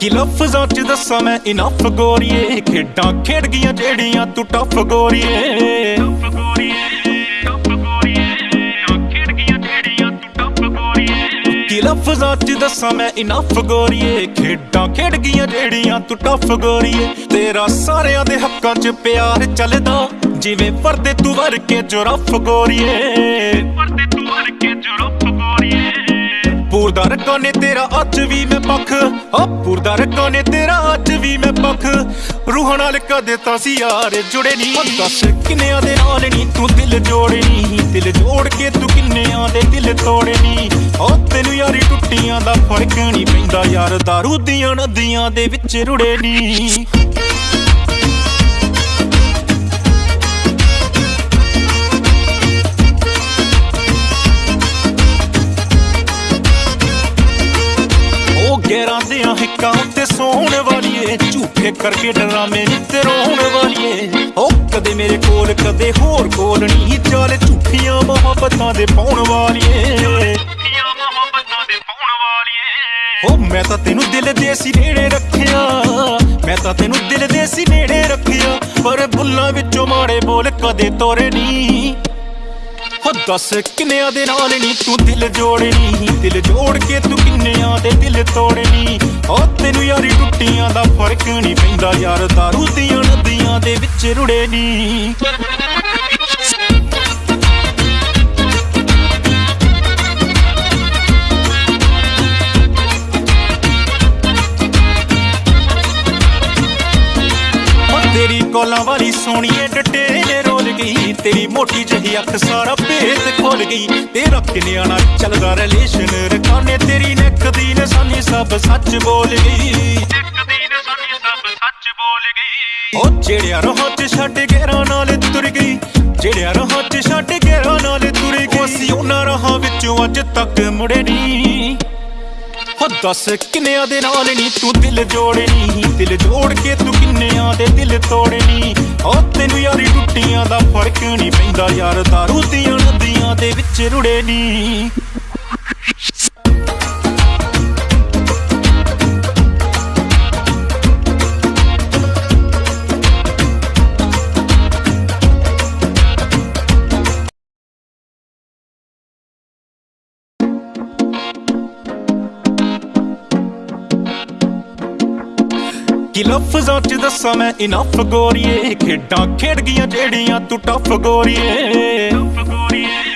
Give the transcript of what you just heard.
ਕਿ ਲਫ਼ਜ਼ਾਂ ਚ ਦੱਸਾਂ ਮੈਂ ਇਨਫ ਗੋਰੀਏ। ਖੇਡਾਂ ਖੇਡ ਗਈਆਂ ਜਿਹੜੀਆਂ ਤੂੰ ਟਫ ਗੋਰੀਏ। ਕਿ ਲਫ਼ਜ਼ਾਂ ਚ ਦੱਸਾਂ ਮੈਂ ਇਨਫ ਗੋਰੀਏ। ਖੇਡਾਂ ਖੇਡ ਗਈਆਂ ਜਿਹੜੀਆਂ ਤੂੰ ਟਫ ਗੋਰੀਏ। ਤੇਰਾ ਸਾਰਿਆਂ ਦੇ ਹੱਕਾਂ ਚ ਪਿਆਰ ਚੱਲਦਾ। ਜਿਵੇਂ ਪਰਦੇ ਤੂੰ ਵਰ ਕੇ ਜੁਰਫ ਗੋਰੀਏ। ਪਰਦੇ ਤੂੰ ਵਰ ਕੇ ਜੁਰਫ ਪੂਰਦਾ ਰੱਖੋ ਨੇ ਤੇਰਾ, ਅੱਜ ਵੀ ਮੈਂ ਪੱਖ। ਆ ਪੂਰਦਾ ਰੱਖੋ ਨੇ ਤੇਰਾ, ਅੱਜ ਵੀ ਮੈਂ ਪੱਖ। ਰੂਹਾਂ ਨਾਲ ਕਦੇ ਤਾਂ ਸੀ, ਯਾਰ ਜੁੜੇ ਨਹੀਂ ਦੱਸ ਕਿੰਨਿਆਂ ਦੇ ਨਾਲ ਨਹੀਂ ਤੂੰ ਦਿਲ ਜੋੜੇ ਦਿਲ ਜੋੜ ਕੇ ਤੂੰ ਕਿੰਨਿਆਂ ਦੇ ਦਿਲ ਤੋੜੇ ਨਹੀਂ ਓ ਤੈਨੂੰ ਯਾਰੀ ਟੁੱਟੀਆਂ ਦਾ ਫ਼ਰਕ ਨਹੀਂ ਪੈਂਦਾ, ਯਾਰ ਦਾਰੂ ਦੀਆਂ ਨਦੀਆਂ ਦੇ ਵਿੱਚ ਰੁੜੇ ਨਹੀਂ ਝੂਠੇ ਕਰਕੇ ਡਰਾਮੇ ਨੀ ਤੇ ਰੋਣ ਵਾਲੀਏ। ਉਹ ਕਦੇ ਮੇਰੇ ਕੋਲ, ਕਦੇ ਹੋਰ ਕੋਲ ਨਹੀਂ। ਚੱਲ ਝੂਠੀਆਂ ਮੁਹੱਬਤਾਂ ਦੇ ਪਾਉਣ ਵਾਲੀਏ। ਝੂਠੀਆਂ ਮੈਂ ਤਾਂ ਤੈਨੂੰ ਦਿਲ ਦੇ ਸੀ ਨੇੜੇ ਰੱਖਿਆ। ਮੈਂ ਤਾਂ ਤੈਨੂੰ ਦਿਲ ਦੇ ਸੀ ਨੇੜੇ ਰੱਖਿਆ। ਪਰ ਬੁੱਲਾਂ ਵਿੱਚੋਂ ਮਾੜੇ ਬੋਲ ਕਦੇ ਤੋਰੇ ਨਹੀਂ ਹੋ ਦੱਸ ਕਿੰਨਿਆਂ ਦੇ ਨਾਲ ਨਹੀਂ ਤੂੰ ਦਿਲ ਜੋੜਨੀ। ਦਿਲ ਜੋੜ ਕੇ ਤੂੰ ਕਿੰਨਿਆਂ ਦੇ ਦਿਲ ਤੋੜਨੀ। ਓ ਦਾ ਫ਼ਰਕ ਨਹੀਂ ਪੈਂਦਾ ਯਾਰ, ਦਾਰੂ ਦੀਆਂ ਨਦੀਆਂ ਦੇ ਵਿੱਚ ਰੁੜੇ ਨਹੀਂ ਤੇਰੀ ਕੋਲਾਂ ਵਾਲੀ ਸੋਹਣੀਏ ਡੱਟੇ ਰੋਲ ਗਈ। ਤੇਰੀ ਮੋਟੀ ਜਿਹੀ ਅੱਖ ਸਾਰਾ ਭੇਤ ਖੋਲ ਗਈ। ਤੇਰਾ ਕਿੰਨਿਆਂ ਨਾਲ ਚੱਲਦਾ ਰਿਲੇਸ਼ਨ ਰਕਾਨੇ ਤੇਰੀ ਨੱਕ ਦੀ ਨਿਸ਼ਾਨੀ ਸਭ ਸੱਚ ਬੋਲ ਗਈ। ਸੱਚ ਬੋਲ ਗਈ। ਓ ਜਿਹੜਿਆ ਰੋਹ ਚ ਛੱਡ ਗੇਰਾਂ ਨਾਲ ਤੁਰ ਗਈ। ਜਿਹੜਿਆ ਰੋਹ ਚ ਛੱਡ ਗੇਰਾਂ ਨਾਲ ਤੁਰ ਗਈ। ਅਸੀਂ ਉਹਨਾਂ ਰਾਹਾਂ ਵਿੱਚੋਂ ਅੱਜ ਤੱਕ ਮੁੜੇ ਨਹੀਂ। ਹੋ ਦੱਸ ਕਿੰਨਿਆਂ ਦੇ ਨਾਲ ਨਹੀਂ ਤੂੰ ਦਿਲ ਜੋੜਨੀ? ਦਿਲ ਜੋੜ ਕੇ ਤੂੰ ਕਿੰਨਿਆਂ ਦੇ ਦਿਲ ਤੋੜਨੀ? ਓ ਤੈਨੂੰ ਯਾਰੀ ਟੁੱਟੀਆਂ ਦਾ ਫ਼ਰਕ ਨਹੀਂ ਪੈਂਦਾ ਯਾਰ ਦਾਰੂ ਦੀਆਂ ਨਦੀਆਂ ਦੇ ਵਿੱਚ ਰੁੜੇ ਨਹੀਂ ਕਿ ਲਫ਼ਜ਼ਾਂ ਚ ਦੱਸਾਂ ਮੈਂ ਇਨਫ ਗੋਰੀਏ, ਖੇਡਾਂ ਖੇਡ ਗਈਆਂ ਜਿਹੜੀਆਂ ਤੂੰ ਟਫ ਗੋਰੀਏ ਟਫ ਗੋਰੀਏ।